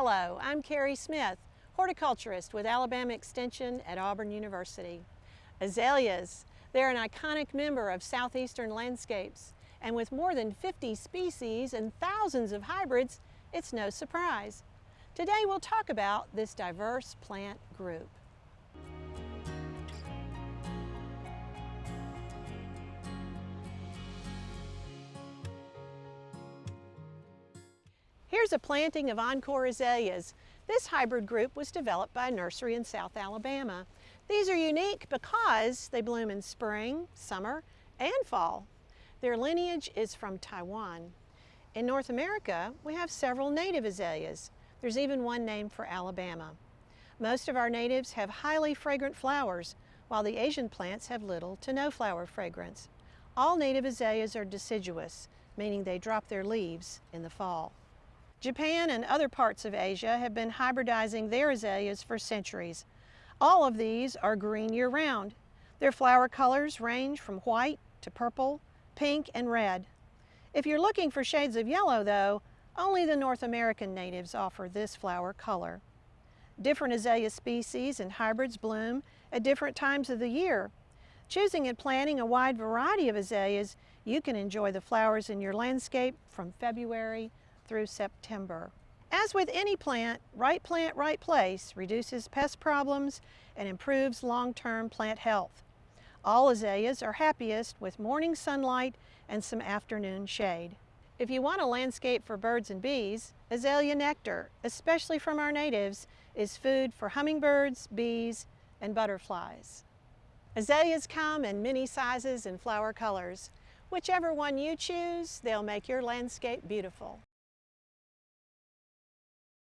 Hello, I'm Carrie Smith, horticulturist with Alabama Extension at Auburn University. Azaleas, they're an iconic member of southeastern landscapes, and with more than 50 species and thousands of hybrids, it's no surprise. Today we'll talk about this diverse plant group. Here's a planting of Encore azaleas. This hybrid group was developed by a nursery in South Alabama. These are unique because they bloom in spring, summer, and fall. Their lineage is from Taiwan. In North America, we have several native azaleas. There's even one named for Alabama. Most of our natives have highly fragrant flowers, while the Asian plants have little to no flower fragrance. All native azaleas are deciduous, meaning they drop their leaves in the fall. Japan and other parts of Asia have been hybridizing their azaleas for centuries. All of these are green year-round. Their flower colors range from white to purple, pink, and red. If you're looking for shades of yellow, though, only the North American natives offer this flower color. Different azalea species and hybrids bloom at different times of the year. Choosing and planting a wide variety of azaleas, you can enjoy the flowers in your landscape from February through September. As with any plant, right plant, right place reduces pest problems and improves long-term plant health. All azaleas are happiest with morning sunlight and some afternoon shade. If you want a landscape for birds and bees, azalea nectar, especially from our natives, is food for hummingbirds, bees, and butterflies. Azaleas come in many sizes and flower colors. Whichever one you choose, they'll make your landscape beautiful.